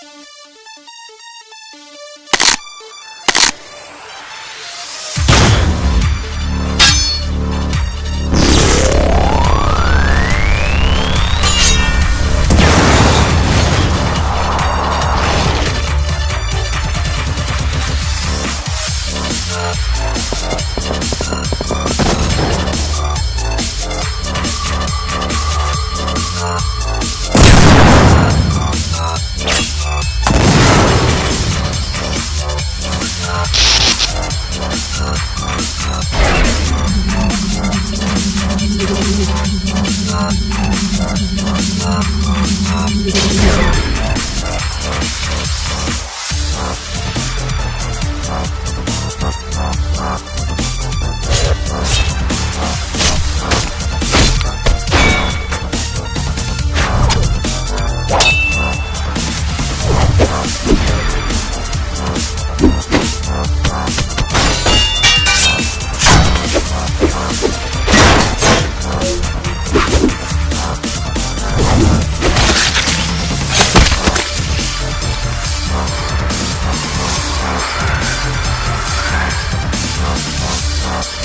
Thank Thank you. Thank